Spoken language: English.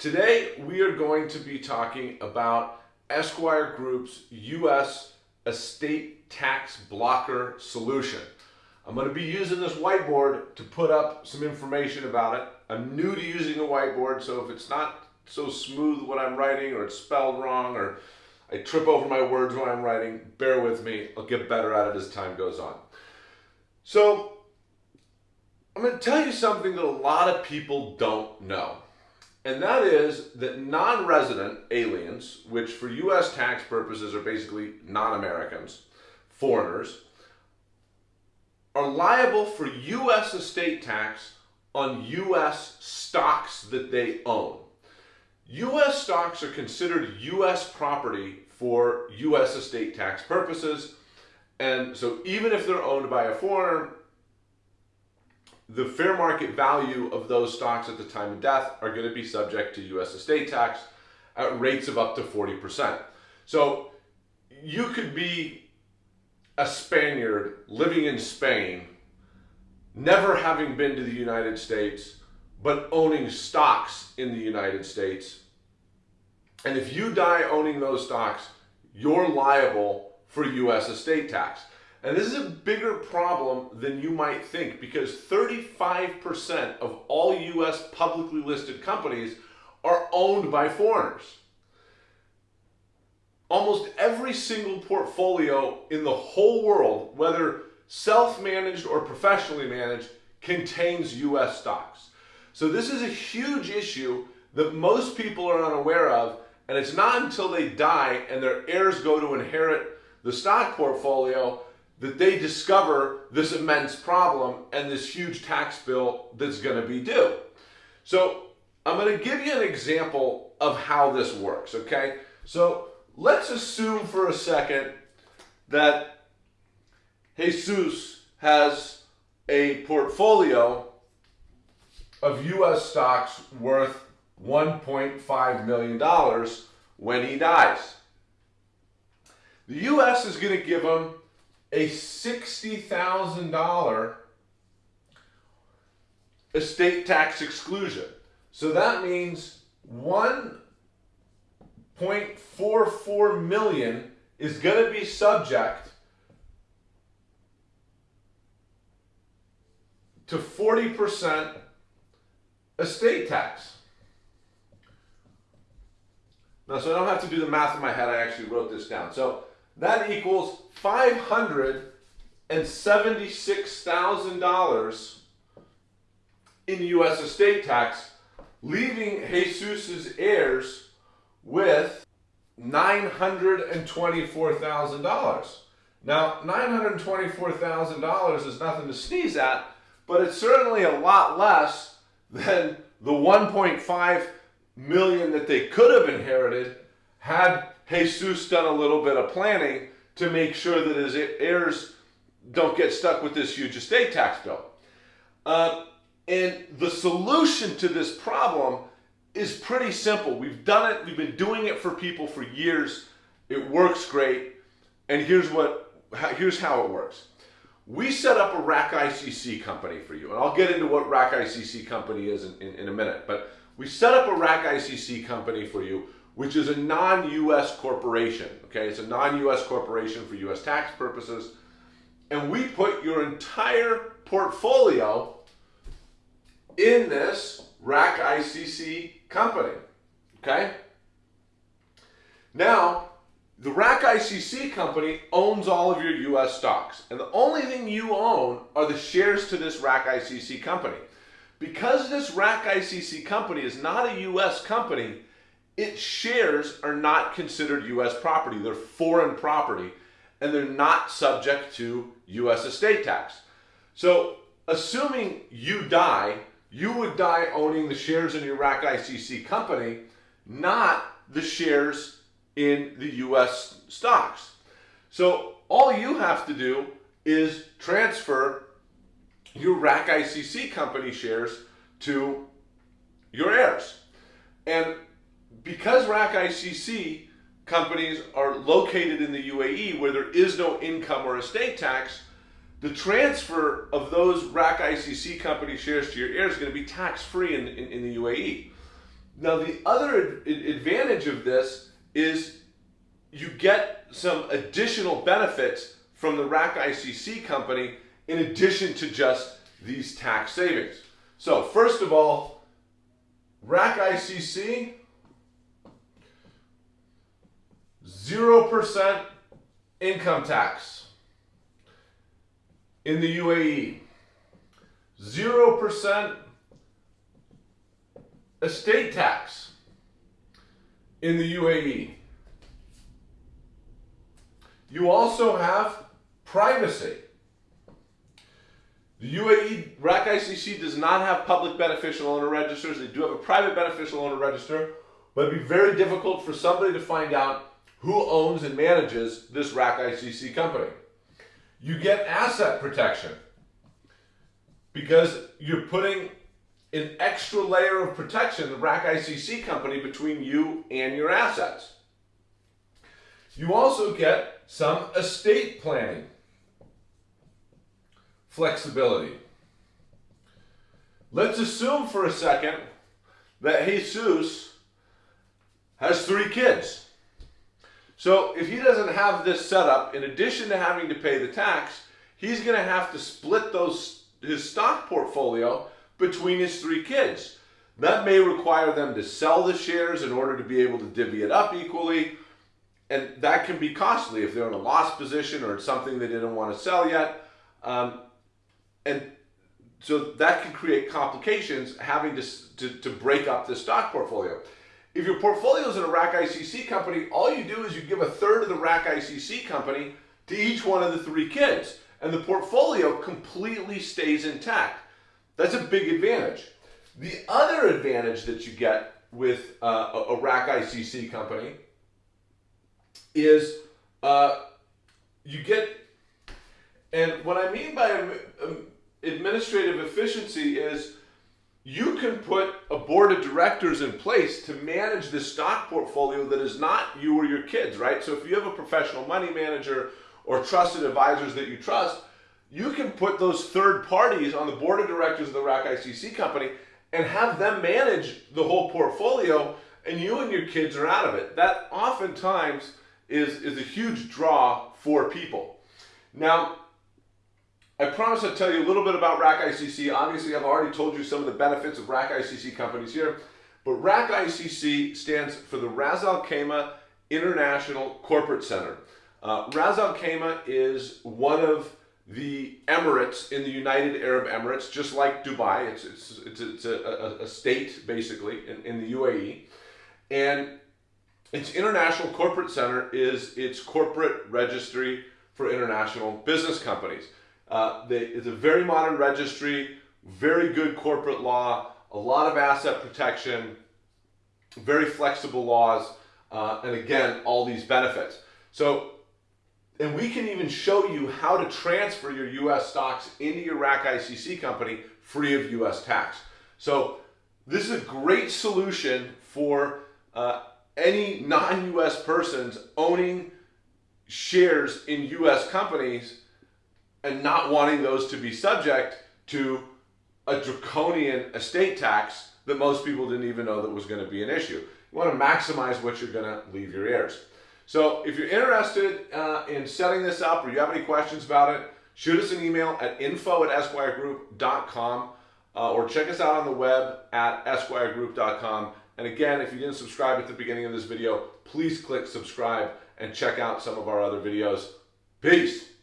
Today, we are going to be talking about Esquire Group's U.S. estate tax blocker solution. I'm going to be using this whiteboard to put up some information about it. I'm new to using a whiteboard, so if it's not so smooth what I'm writing or it's spelled wrong or I trip over my words when I'm writing, bear with me. I'll get better at it as time goes on. So, I'm going to tell you something that a lot of people don't know and that is that non-resident aliens, which for U.S. tax purposes are basically non-Americans, foreigners, are liable for U.S. estate tax on U.S. stocks that they own. U.S. stocks are considered U.S. property for U.S. estate tax purposes, and so even if they're owned by a foreigner, the fair market value of those stocks at the time of death are going to be subject to U.S. estate tax at rates of up to 40%. So you could be a Spaniard living in Spain, never having been to the United States, but owning stocks in the United States. And if you die owning those stocks, you're liable for U.S. estate tax. And this is a bigger problem than you might think because 35% of all US publicly listed companies are owned by foreigners. Almost every single portfolio in the whole world, whether self-managed or professionally managed, contains US stocks. So this is a huge issue that most people are unaware of, and it's not until they die and their heirs go to inherit the stock portfolio that they discover this immense problem and this huge tax bill that's going to be due. So I'm going to give you an example of how this works, okay? So let's assume for a second that Jesus has a portfolio of U.S. stocks worth $1.5 million when he dies. The U.S. is going to give him a $60,000 estate tax exclusion. So that means 1.44 million is going to be subject to 40% estate tax. Now, so I don't have to do the math in my head, I actually wrote this down. So that equals $576,000 in U.S. estate tax, leaving Jesus's heirs with $924,000. Now, $924,000 is nothing to sneeze at, but it's certainly a lot less than the 1.5 million that they could have inherited had Jesus done a little bit of planning to make sure that his heirs don't get stuck with this huge estate tax bill. Uh, and the solution to this problem is pretty simple. We've done it, we've been doing it for people for years. It works great. And here's what here's how it works. We set up a RAK ICC company for you. And I'll get into what RAK ICC company is in, in, in a minute. But we set up a RAK ICC company for you which is a non-US corporation. Okay, it's a non-US corporation for US tax purposes. And we put your entire portfolio in this RAK ICC company. Okay? Now, the RAK ICC company owns all of your US stocks. And the only thing you own are the shares to this RAK ICC company. Because this RAK ICC company is not a US company, its shares are not considered U.S. property. They're foreign property, and they're not subject to U.S. estate tax. So, assuming you die, you would die owning the shares in your RAK ICC company, not the shares in the U.S. stocks. So, all you have to do is transfer your RAK ICC company shares to your heirs. And because RAK ICC companies are located in the UAE where there is no income or estate tax, the transfer of those RAK ICC company shares to your heirs is going to be tax free in, in, in, the UAE. Now, the other advantage of this is you get some additional benefits from the RAK ICC company in addition to just these tax savings. So, first of all, RAK ICC 0% income tax in the UAE. 0% estate tax in the UAE. You also have privacy. The UAE RAK ICC does not have public beneficial owner registers. They do have a private beneficial owner register, but it'd be very difficult for somebody to find out who owns and manages this RAK ICC company. You get asset protection because you're putting an extra layer of protection, the RAK ICC company, between you and your assets. You also get some estate planning flexibility. Let's assume for a second that Jesus has three kids. So if he doesn't have this set up, in addition to having to pay the tax, he's going to have to split those his stock portfolio between his three kids. That may require them to sell the shares in order to be able to divvy it up equally. And that can be costly if they're in a loss position or it's something they didn't want to sell yet. Um, and so that can create complications having to, to, to break up the stock portfolio. If your portfolio is in a RAK ICC company, all you do is you give a third of the RAK ICC company to each one of the three kids, and the portfolio completely stays intact. That's a big advantage. The other advantage that you get with uh, a, a RAK ICC company is uh, you get, and what I mean by um, administrative efficiency is you can put a board of directors in place to manage the stock portfolio that is not you or your kids, right? So if you have a professional money manager or trusted advisors that you trust, you can put those third parties on the board of directors of the RAK ICC company and have them manage the whole portfolio and you and your kids are out of it. That oftentimes is, is a huge draw for people. Now, I promise I'll tell you a little bit about RAK ICC. Obviously, I've already told you some of the benefits of RAK ICC companies here, but RAK ICC stands for the Ras Al Khaimah International Corporate Center. Uh, Ras Al Khaimah is one of the Emirates in the United Arab Emirates, just like Dubai. It's, it's, it's, it's a, a, a, state, basically, in, in the UAE. And its International Corporate Center is its corporate registry for international business companies. Uh, they, it's a very modern registry, very good corporate law, a lot of asset protection, very flexible laws, uh, and again, all these benefits. So, and we can even show you how to transfer your US stocks into your RAK ICC company free of US tax. So, this is a great solution for uh, any non US persons owning shares in US companies and not wanting those to be subject to a draconian estate tax that most people didn't even know that was going to be an issue. You want to maximize what you're going to leave your heirs. So if you're interested uh, in setting this up or you have any questions about it, shoot us an email at info at esquiregroup.com uh, or check us out on the web at esquiregroup.com. And again, if you didn't subscribe at the beginning of this video, please click subscribe and check out some of our other videos. Peace!